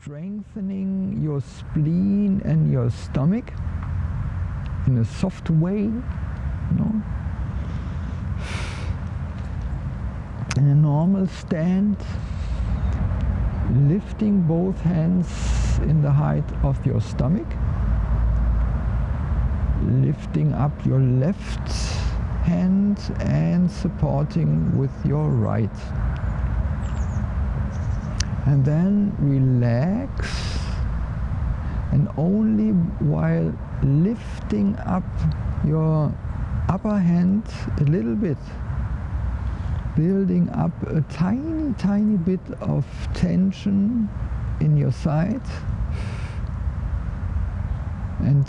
strengthening your spleen and your stomach in a soft way, you know. In a normal stand, lifting both hands in the height of your stomach, lifting up your left hand and supporting with your right. And then relax. And only while lifting up your upper hand a little bit building up a tiny tiny bit of tension in your side. And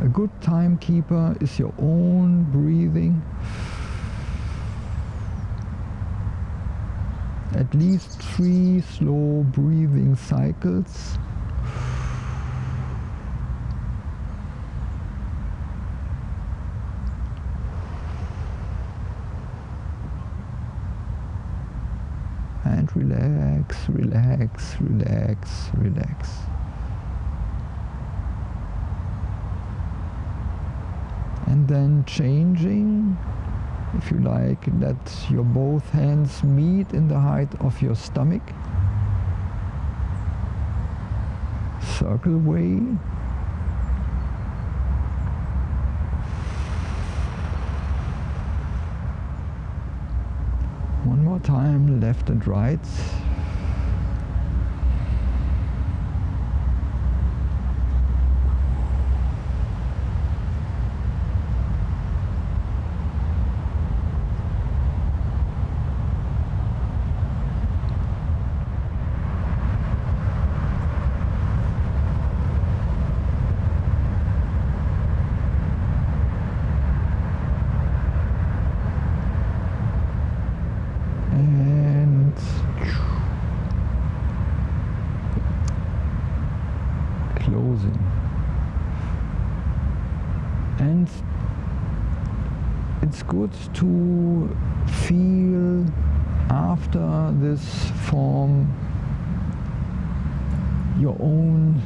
a good timekeeper is your own breathing at least three slow breathing cycles and relax, relax, relax, relax. And then changing, if you like, let your both hands meet in the height of your stomach. Circle way. One more time, left and right. And it's good to feel after this form your own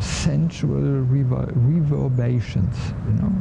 sensual rever- reverberations you know